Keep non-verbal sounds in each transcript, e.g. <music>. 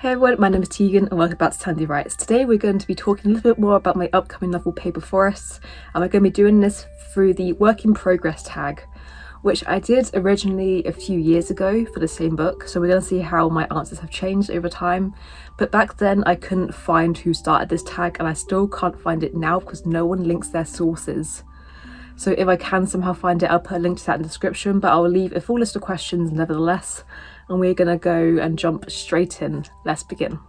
Hey everyone, my name is Tegan and welcome back to Tandy Writes. Today we're going to be talking a little bit more about my upcoming novel Paper Forests and we're going to be doing this through the work in progress tag which I did originally a few years ago for the same book so we're going to see how my answers have changed over time but back then I couldn't find who started this tag and I still can't find it now because no one links their sources. So if I can somehow find it I'll put a link to that in the description but I'll leave a full list of questions nevertheless and we're gonna go and jump straight in. Let's begin.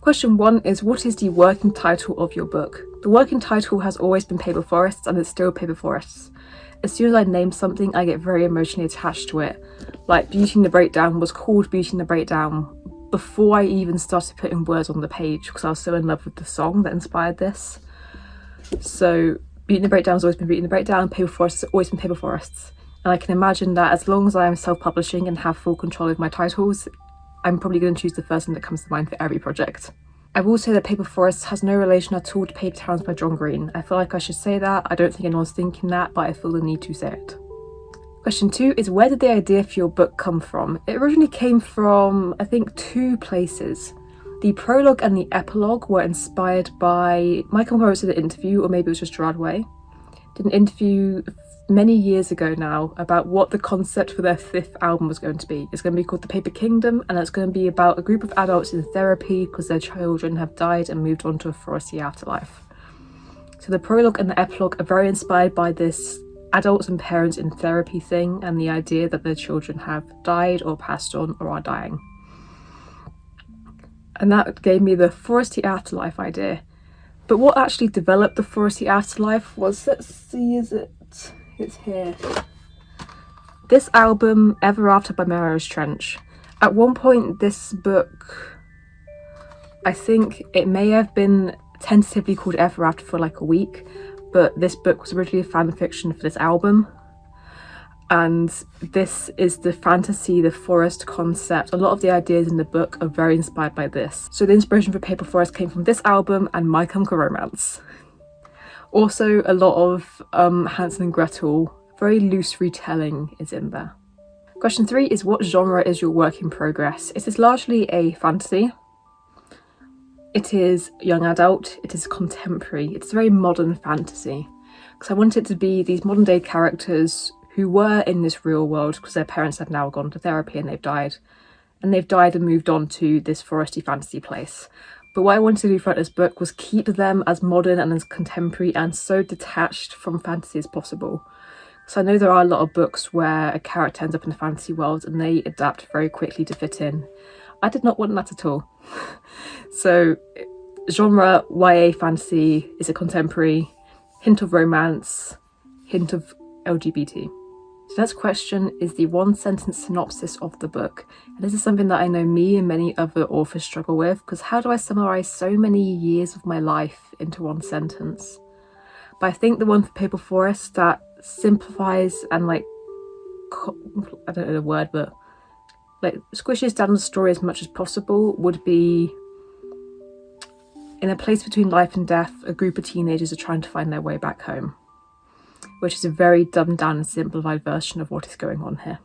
Question one is what is the working title of your book? The working title has always been Paper Forests and it's still Paper Forests. As soon as I name something, I get very emotionally attached to it. Like Beauty and the Breakdown was called Beauty and the Breakdown before I even started putting words on the page because I was so in love with the song that inspired this. So Beauty and the Breakdown has always been Beauty and the Breakdown, Paper Forests has always been Paper Forests. And I can imagine that as long as I am self-publishing and have full control of my titles, I'm probably going to choose the first thing that comes to mind for every project. I will say that Paper Forest has no relation at all to Paper Towns by John Green. I feel like I should say that. I don't think anyone's thinking that, but I feel the need to say it. Question two is where did the idea for your book come from? It originally came from, I think, two places. The prologue and the epilogue were inspired by Michael Morris did an interview, or maybe it was just Gerard Way. Did an interview many years ago now about what the concept for their fifth album was going to be. It's going to be called The Paper Kingdom and it's going to be about a group of adults in therapy because their children have died and moved on to a foresty afterlife. So the prologue and the epilogue are very inspired by this adults and parents in therapy thing and the idea that their children have died or passed on or are dying. And that gave me the foresty afterlife idea. But what actually developed the foresty afterlife was, let's see, is it it's here. This album, Ever After by Marianas Trench. At one point this book, I think it may have been tentatively called Ever After for like a week, but this book was originally a fan fiction for this album. And this is the fantasy, the forest concept. A lot of the ideas in the book are very inspired by this. So the inspiration for Paper Forest came from this album and My Chemical Romance. Also, a lot of um, Hansel and Gretel, very loose retelling is in there. Question three is what genre is your work in progress? It is largely a fantasy. It is young adult, it is contemporary, it's a very modern fantasy. Because I want it to be these modern day characters who were in this real world because their parents have now gone to therapy and they've died. And they've died and moved on to this foresty fantasy place. But what I wanted to do throughout this book was keep them as modern and as contemporary and so detached from fantasy as possible. So I know there are a lot of books where a character ends up in a fantasy world and they adapt very quickly to fit in. I did not want that at all. <laughs> so genre YA fantasy is a contemporary, hint of romance, hint of LGBT. So next question is the one sentence synopsis of the book. And this is something that I know me and many other authors struggle with because how do I summarize so many years of my life into one sentence? But I think the one for Paper Forest that simplifies and like, I don't know the word, but like squishes down the story as much as possible would be in a place between life and death, a group of teenagers are trying to find their way back home which is a very dumbed down and simplified version of what is going on here.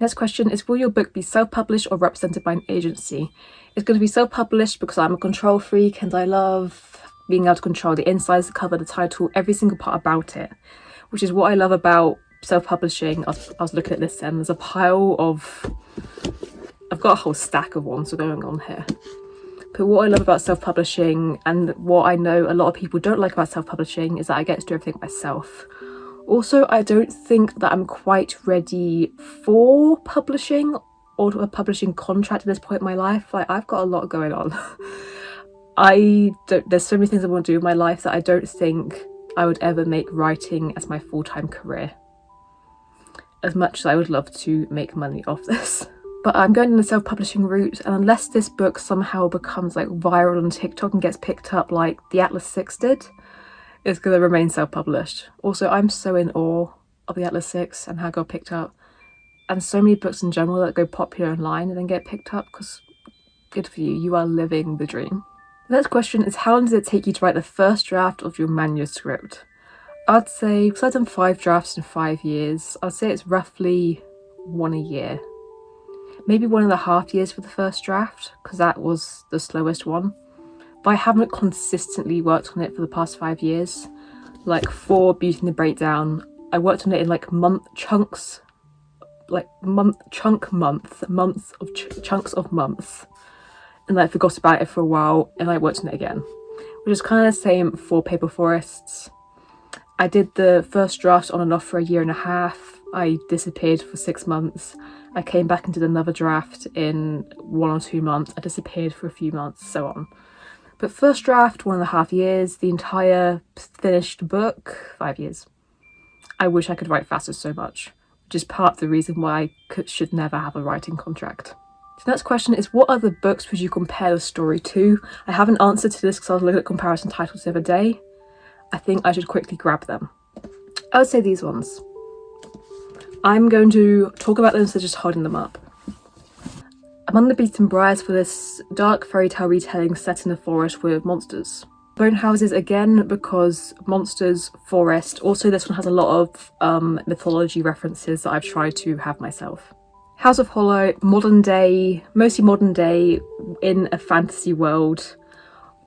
Next question is, will your book be self-published or represented by an agency? It's going to be self-published because I'm a control freak and I love being able to control the insides, the cover, the title, every single part about it, which is what I love about self-publishing. I, I, was looking at this and there's a pile of... I've got a whole stack of ones going on here. But what I love about self-publishing and what I know a lot of people don't like about self-publishing is that I get to do everything myself. Also, I don't think that I'm quite ready for publishing or a publishing contract at this point in my life. Like, I've got a lot going on. <laughs> I don't, there's so many things I want to do in my life that I don't think I would ever make writing as my full-time career. As much as I would love to make money off this. <laughs> But I'm going in the self-publishing route and unless this book somehow becomes like viral on TikTok and gets picked up like the Atlas 6 did, is going to remain self-published. Also, I'm so in awe of the Atlas 6 and how it got picked up. And so many books in general that go popular online and then get picked up because good for you, you are living the dream. The next question is how long does it take you to write the first draft of your manuscript? I'd say, because I've done five drafts in five years, I'd say it's roughly one a year. maybe one and a half years for the first draft because that was the slowest one. But I haven't consistently worked on it for the past five years. Like for Beauty and the Breakdown, I worked on it in like month chunks, like month chunk month, months of ch chunks of months, and I forgot about it for a while, and I worked on it again, which is kind of the same for Paper Forests. I did the first draft on and off for a year and a half. I disappeared for six months. I came back and did another draft in one or two months. I disappeared for a few months, so on. But first draft, one and a half years. The entire finished book, five years. I wish I could write faster so much, which is part of the reason why I could, should never have a writing contract. The next question is what other books would you compare the story to? I have an answer to this because I was looking at comparison titles the other day. I think I should quickly grab them. I would say these ones. I'm going to talk about them instead of just holding them up. Among the Beasts and Briars for this dark fairy tale retelling set in a forest with monsters. Bone Houses again because monsters, forest, also this one has a lot of um, mythology references that I've tried to have myself. House of Hollow, modern day, mostly modern day in a fantasy world.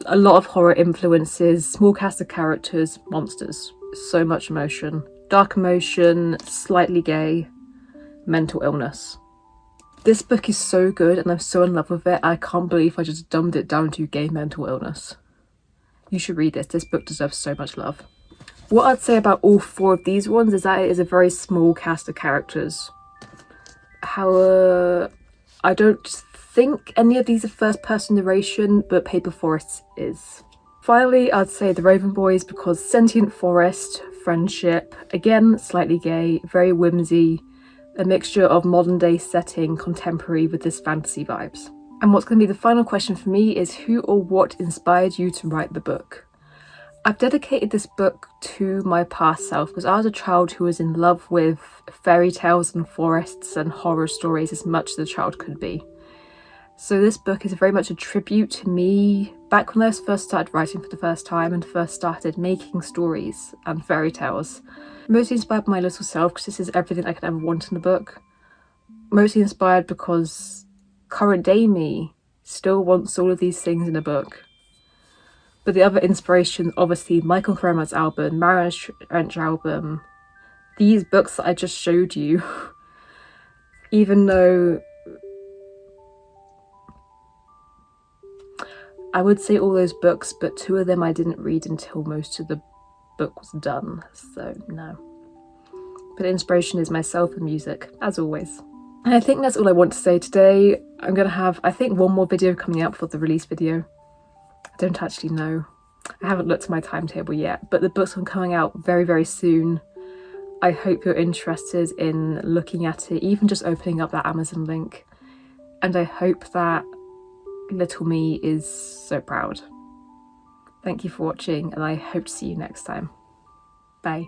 A lot of horror influences, small cast of characters, monsters. So much emotion. Dark emotion, slightly gay, mental illness. This book is so good and I'm so in love with it. I can't believe I just dumbed it down to gay mental illness. You should read this. This book deserves so much love. What I'd say about all four of these ones is that it is a very small cast of characters. However, I don't think any of these are first person narration, but Paper Forest is. Finally, I'd say The Raven Boys because sentient forest, friendship, again slightly gay, very whimsy, a mixture of modern day setting, contemporary with this fantasy vibes. And what's going to be the final question for me is who or what inspired you to write the book? I've dedicated this book to my past self because I was a child who was in love with fairy tales and forests and horror stories as much as a child could be. So this book is very much a tribute to me back when I first started writing for the first time and first started making stories and fairy tales. Mostly inspired by my little self because this is everything I could ever want in a book. Mostly inspired because current day me still wants all of these things in a book. But the other inspiration, obviously, Michael Cremer's album, Marianas Trench album, these books that I just showed you, <laughs> even though I would say all those books, but two of them I didn't read until most of the book was done, so no. But inspiration is myself and music, as always. And I think that's all I want to say today. I'm going to have, I think, one more video coming out for the release video. I don't actually know. I haven't looked at my timetable yet, but the book's are coming out very, very soon. I hope you're interested in looking at it, even just opening up that Amazon link. And I hope that little me is so proud. Thank you for watching and I hope to see you next time. Bye.